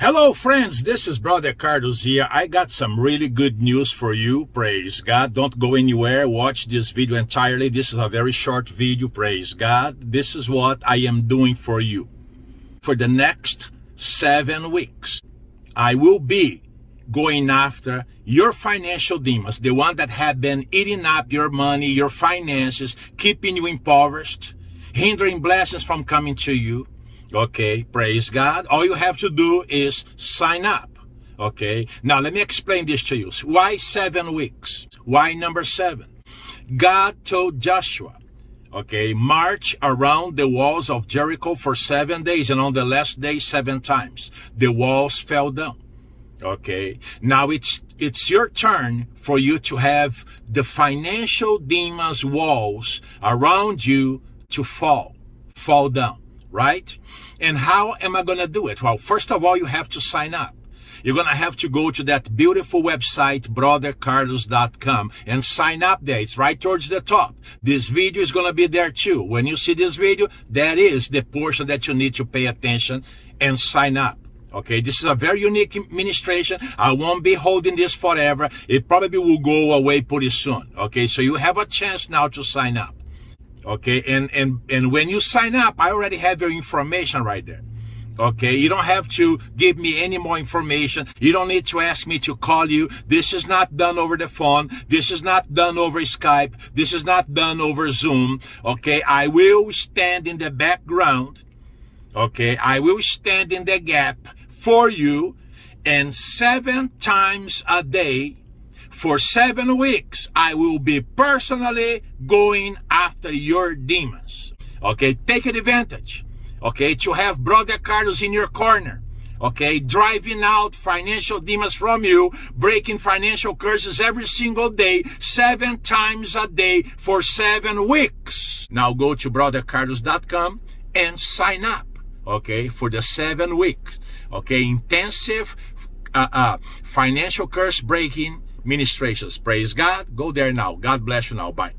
Hello, friends. This is Brother Carlos here. I got some really good news for you. Praise God. Don't go anywhere. Watch this video entirely. This is a very short video. Praise God. This is what I am doing for you. For the next seven weeks, I will be going after your financial demons, the one that have been eating up your money, your finances, keeping you impoverished, hindering blessings from coming to you Okay, praise God. All you have to do is sign up. Okay, now let me explain this to you. Why seven weeks? Why number seven? God told Joshua, okay, march around the walls of Jericho for seven days, and on the last day, seven times. The walls fell down. Okay, now it's it's your turn for you to have the financial demons walls around you to fall, fall down right? And how am I going to do it? Well, first of all, you have to sign up. You're going to have to go to that beautiful website, brothercarlos.com and sign up there. It's right towards the top. This video is going to be there too. When you see this video, that is the portion that you need to pay attention and sign up. Okay, this is a very unique administration. I won't be holding this forever. It probably will go away pretty soon. Okay, so you have a chance now to sign up okay and and and when you sign up i already have your information right there. Okay you don't have to give me any more information. You don't need to ask me to call you. This is not done over the phone. This is not done over skype. This is not done over zoom. Okay i will stand in the background. Okay i will stand in the gap for you and seven times a day for seven weeks, I will be personally going after your demons. Okay, take advantage. Okay, to have Brother Carlos in your corner. Okay, driving out financial demons from you, breaking financial curses every single day, seven times a day for seven weeks. Now go to brothercarlos.com and sign up. Okay, for the seven weeks. Okay, intensive uh, uh, financial curse breaking ministrations. Praise God. Go there now. God bless you now. Bye.